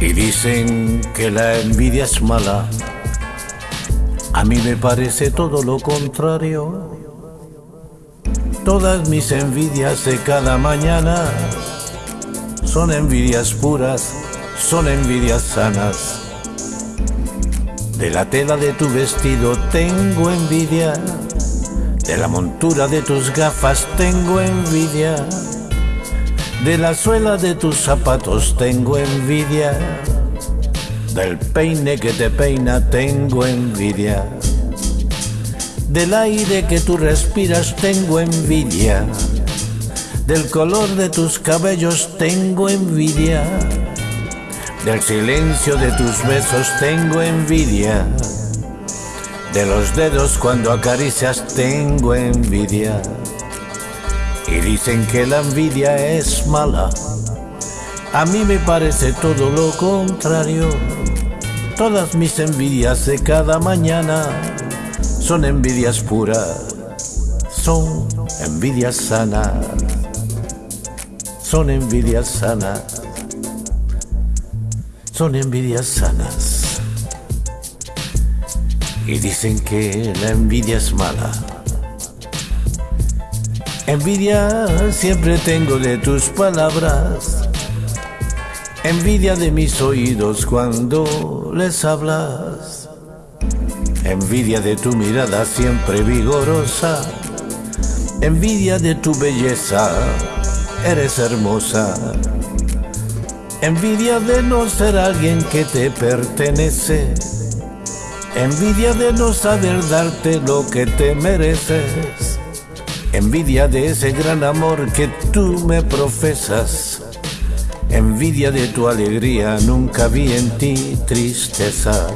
dicen que la envidia es mala. A mí me parece todo lo contrario. Todas mis envidias de cada mañana son envidias puras, son envidias sanas. De la tela de tu vestido tengo envidia, de la montura de tus gafas tengo envidia, de la suela de tus zapatos tengo envidia, del peine que te peina tengo envidia, del aire que tú respiras tengo envidia, del color de tus cabellos tengo envidia del silencio de tus besos tengo envidia. De los dedos cuando acaricias tengo envidia. Y dicen que la envidia es mala. A mí me parece todo lo contrario. Todas mis envidias de cada mañana son envidias puras. Son envidias sanas. Son envidias sanas son envidias sanas. Y dicen que la envidia es mala. Envidia siempre tengo de tus palabras. Envidia de mis oídos cuando les hablas. Envidia de tu mirada siempre vigorosa. Envidia de tu belleza. Eres hermosa. Envidia de no ser alguien que te pertenece. Envidia de no saber darte lo que te mereces. Envidia de ese gran amor que tú me profesas. Envidia de tu alegría, nunca vi en ti tristeza.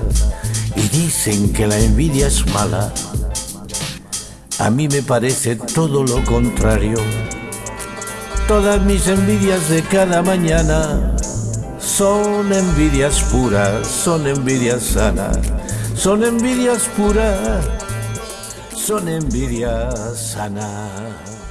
Y dicen que la envidia es mala. A mí me parece todo lo contrario. Todas mis envidias de cada mañana son envidias puras, son envidias sanas, son envidias puras, son envidias sanas.